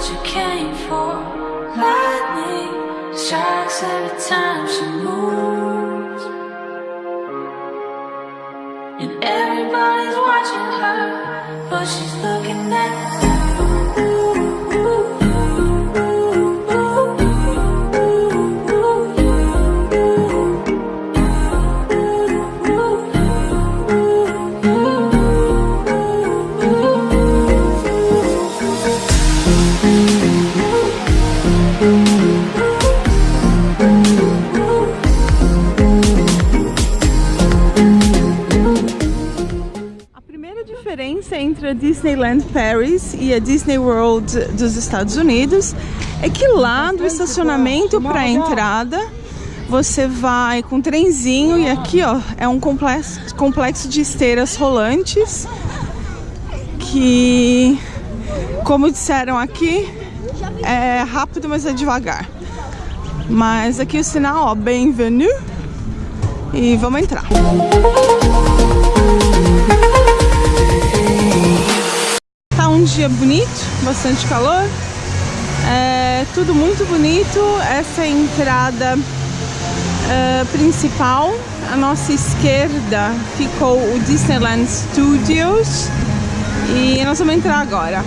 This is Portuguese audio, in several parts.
what you came for. Lightning strikes every time she moves. And everybody's watching her, but she's looking at diferença entre a Disneyland Paris e a Disney World dos Estados Unidos. É que lá do estacionamento para a entrada você vai com trenzinho e aqui ó é um complexo, complexo de esteiras rolantes que como disseram aqui é rápido mas é devagar. Mas aqui o sinal ó bem-vindo e vamos entrar. Tá um dia bonito, bastante calor. É tudo muito bonito. Essa é a entrada é, principal. À nossa esquerda ficou o Disneyland Studios. E nós vamos entrar agora.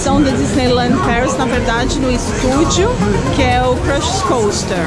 Atração da Disneyland Paris, na verdade no estúdio, que é o Crush Coaster.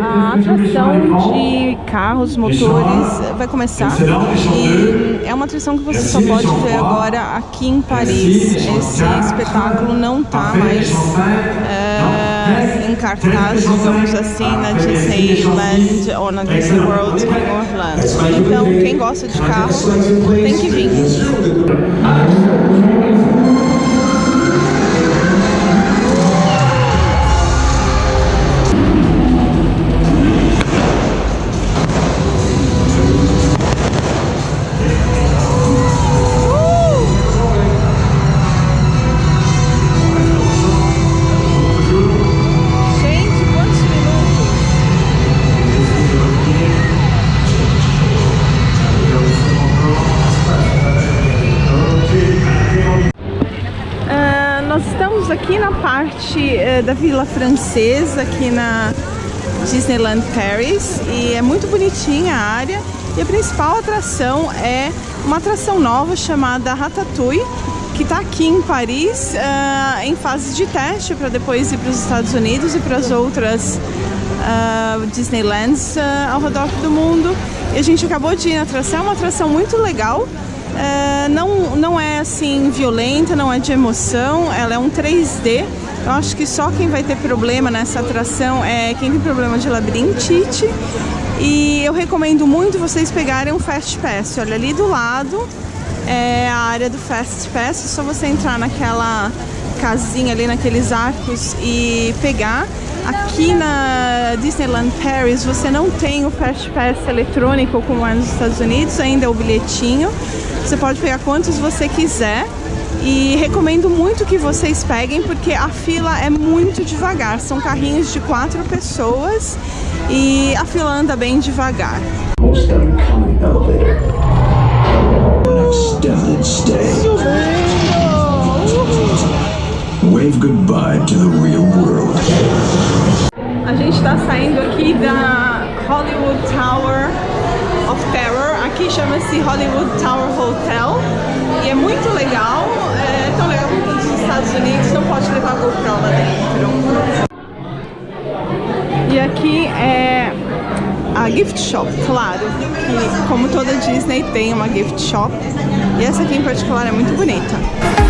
A atração de carros, motores vai começar. E é uma atração que você só pode ver agora aqui em Paris. Esse espetáculo não está mais é, em cartaz, digamos assim, na Disneyland ou na Disney World em Orlando. Então, quem gosta de carro tem que vir. Da Vila Francesa, aqui na Disneyland Paris, e é muito bonitinha a área. E a principal atração é uma atração nova chamada Ratatouille, que está aqui em Paris ah, em fase de teste para depois ir para os Estados Unidos e para as outras ah, Disneylands ah, ao redor do mundo. E a gente acabou de ir na atração, é uma atração muito legal. É, é assim violenta, não é de emoção, ela é um 3D. Eu acho que só quem vai ter problema nessa atração é quem tem problema de labirintite. E eu recomendo muito vocês pegarem um Fast Pass. Olha, ali do lado é a área do Fast Pass. É só você entrar naquela casinha ali, naqueles arcos e pegar. Aqui na Disneyland Paris você não tem o Fast Pass eletrônico como é nos Estados Unidos, ainda é o bilhetinho. Você pode pegar quantos você quiser e recomendo muito que vocês peguem porque a fila é muito devagar. São carrinhos de quatro pessoas e a fila anda bem devagar. Wave goodbye to the real world. A gente está saindo aqui da Hollywood Tower of Terror. Aqui chama-se Hollywood Tower Hotel. E é muito legal. É tão legal quanto nos Estados Unidos. Não pode levar GoPro lá dentro. E aqui é a gift shop, claro, que como toda Disney tem uma gift shop. E essa aqui em particular é muito bonita.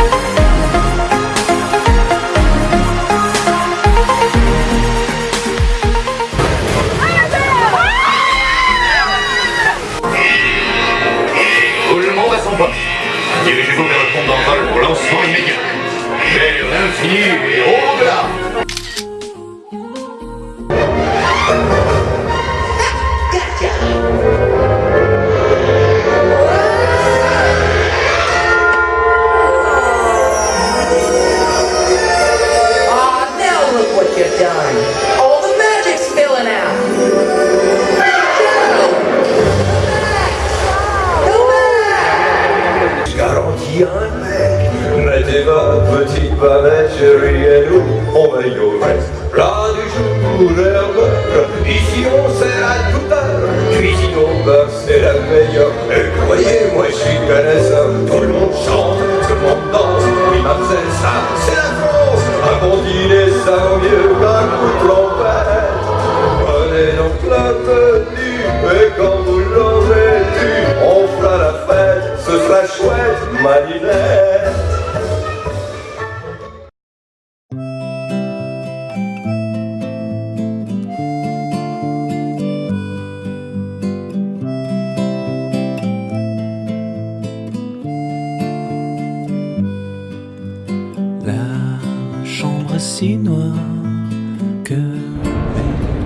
Chérie et nous On veille au reste. Plat du jour, Ici on sert à toute heure. Cuisine au beurre, c'est la meilleure. Et croyez-moi, je suis connaisseur Tout le monde chante, tout le monde danse. Oui, mademoiselle, ça, c'est la France. Un bon dîner, ça vaut mieux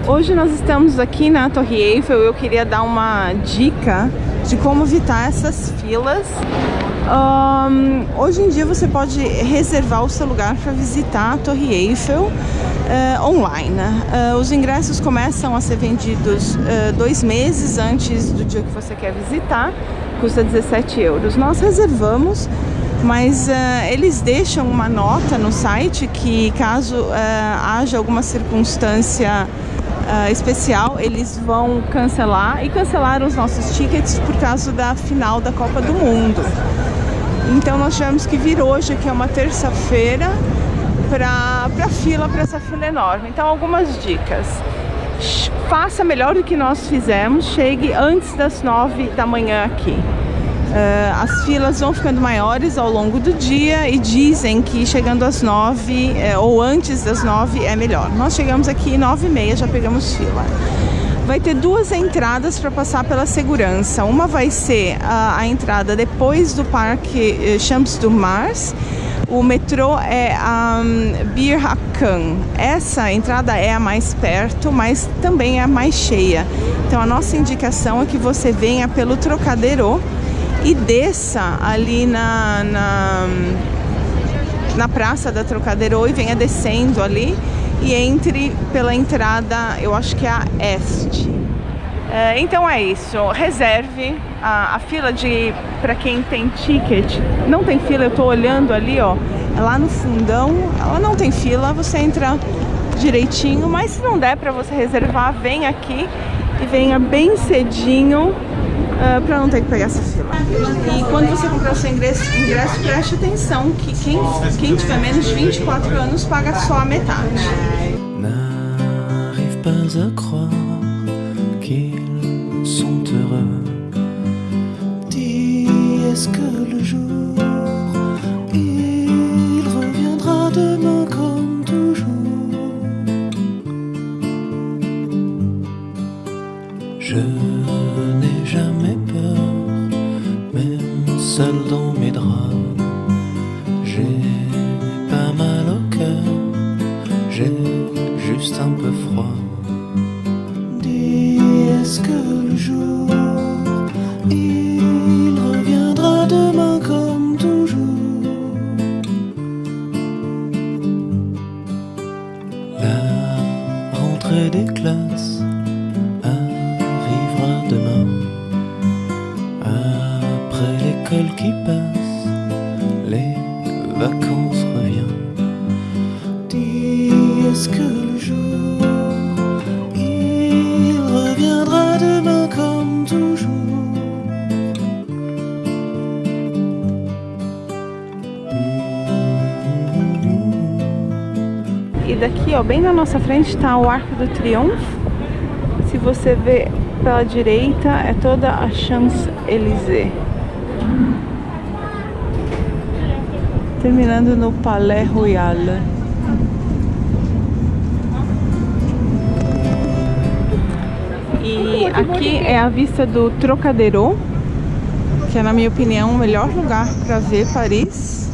Hoje nós estamos aqui na Torre Eiffel. Eu queria dar uma dica de como evitar essas filas. Ahn, hoje em dia você pode reservar o seu lugar para visitar a Torre Eiffel eh, online. Eh, os ingressos começam a ser vendidos eh, dois meses antes do dia que você quer visitar. Custa 17 euros. Nós reservamos mas eh, eles deixam uma nota no site que caso eh, haja alguma circunstância eh, especial, eles vão cancelar e cancelaram os nossos tickets por causa da final da Copa do Mundo. Então nós tivemos que vir hoje, que é uma terça-feira, para a fila, para essa fila enorme. Então algumas dicas. Faça melhor do que nós fizemos, chegue antes das nove da manhã aqui. Eh, as filas vão ficando maiores ao longo do dia e dizem que chegando às nove eh, ou antes das nove é melhor. Nós chegamos aqui nove e meia, já pegamos fila. Vai ter duas entradas para passar pela segurança. Uma vai ser a, a entrada depois do Parque eh, Champs do Mars. O metrô é a um, Bir Hakan. Essa entrada é a mais perto, mas também é a mais cheia. Então a nossa indicação é que você venha pelo Trocadero e desça ali na, na, na praça da Trocadero e venha descendo ali e entre pela entrada, eu acho que é a Este. É, então é isso, reserve a, a fila de para quem tem ticket. Não tem fila, eu tô olhando ali, ó, é lá no fundão. Ela não tem fila, você entra direitinho, mas se não der para você reservar, vem aqui e venha bem cedinho para não ter que pegar essa fila. E quando você comprar o seu ingresso, ingresso preste atenção que quem, quem tiver menos de 24 anos paga só a metade. n'arrive pas à croire qu'ils sont heureux. Dis, est-ce que le jour il reviendra demain comme toujours? Je n'ai seul dans mes draps. Parce que le jour, il reviendra demain comme toujours. E daqui, ó, bem na nossa frente está o Arco do Triunfo. Se você vê pela direita, é toda a Champs-Élysées. Terminando no Palais Royal. E aqui é a vista do Trocadero, que é, na minha opinião, o melhor lugar para ver Paris.